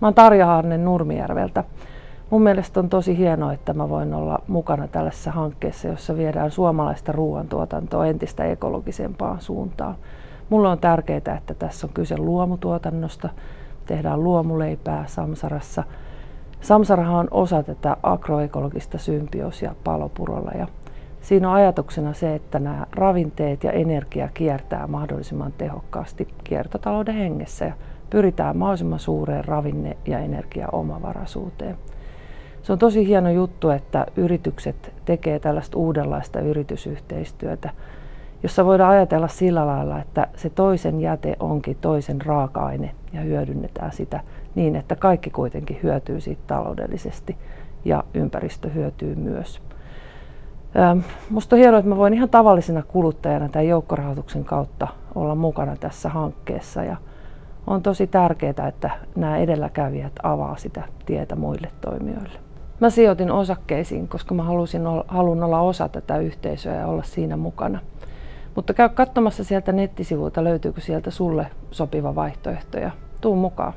Mä oon Tarja Harnen Nurmijärveltä. Mun mielestä on tosi hienoa, että mä voin olla mukana tällaisessa hankkeessa, jossa viedään suomalaista ruoantuotantoa entistä ekologisempaan suuntaan. Mulle on tärkeää, että tässä on kyse luomutuotannosta, tehdään luomuleipää Samsarassa. Samsarahan on osa tätä agroekologista symbioosia palopurolla ja siinä on ajatuksena se, että nämä ravinteet ja energia kiertää mahdollisimman tehokkaasti kiertotalouden hengessä pyritään mahdollisimman suureen ravinne- ja energiaomavaraisuuteen. Se on tosi hieno juttu, että yritykset tekee tällaista uudenlaista yritysyhteistyötä, jossa voidaan ajatella sillä lailla, että se toisen jäte onkin toisen raaka-aine ja hyödynnetään sitä niin, että kaikki kuitenkin hyötyy siitä taloudellisesti ja ympäristö hyötyy myös. Minusta on hienoa, että mä voin ihan tavallisena kuluttajana tämän joukkorahoituksen kautta olla mukana tässä hankkeessa ja on tosi tärkeää, että nämä edelläkävijät avaa sitä tietä muille toimijoille. Mä sijoitin osakkeisiin, koska mä halusin olla, halun olla osa tätä yhteisöä ja olla siinä mukana. Mutta käy katsomassa sieltä nettisivuilta, löytyykö sieltä sulle sopiva vaihtoehto ja tuu mukaan.